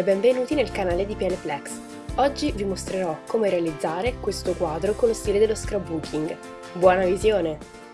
e benvenuti nel canale di Pianeplex. Oggi vi mostrerò come realizzare questo quadro con lo stile dello scrapbooking. Buona visione!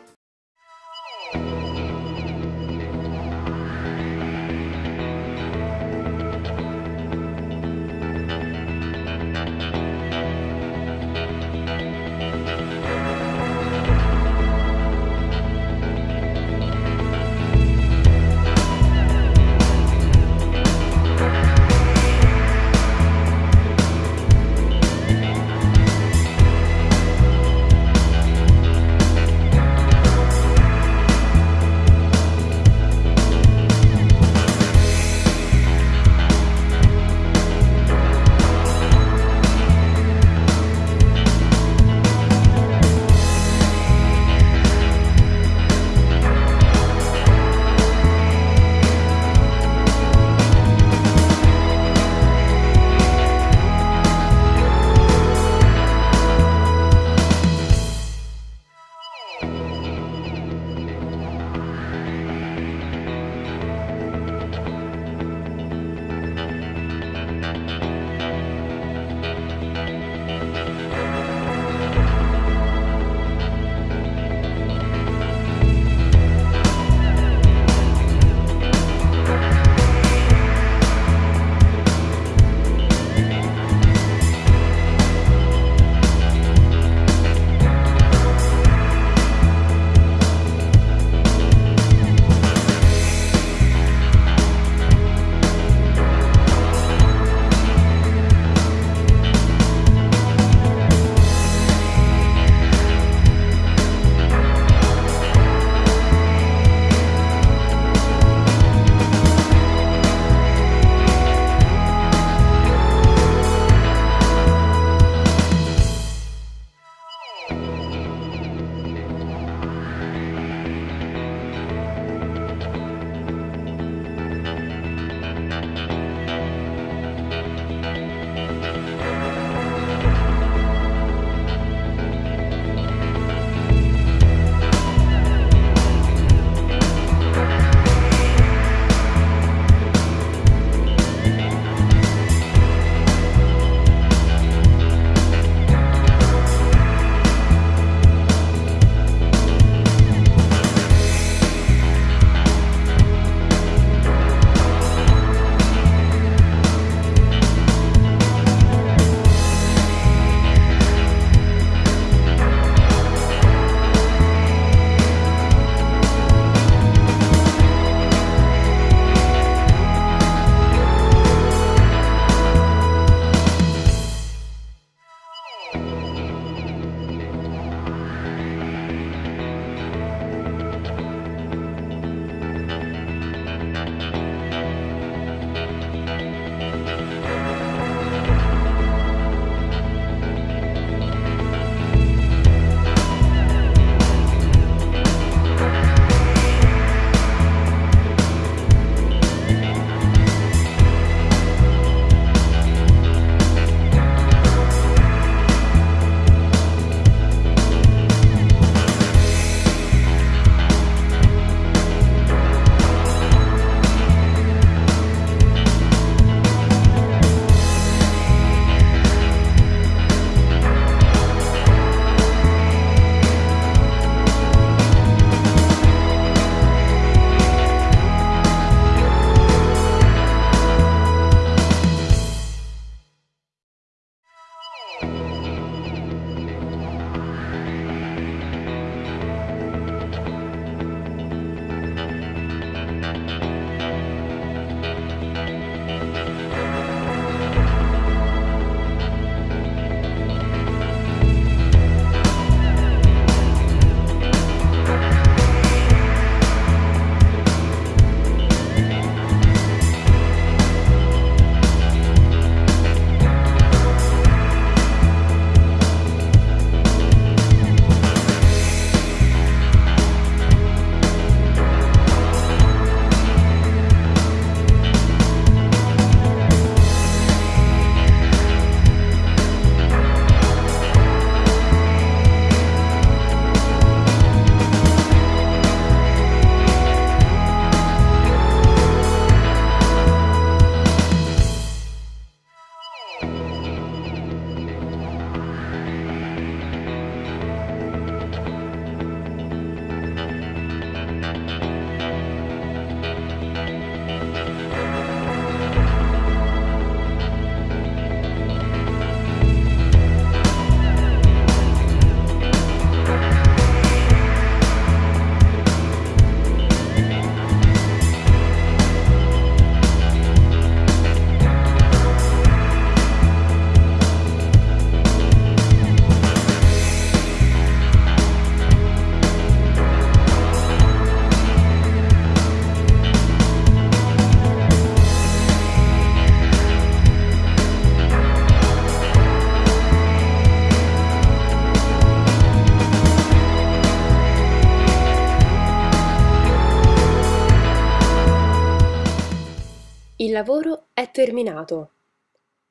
Lavoro è terminato.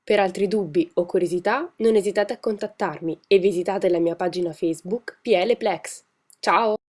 Per altri dubbi o curiosità non esitate a contattarmi e visitate la mia pagina Facebook PL Plex. Ciao!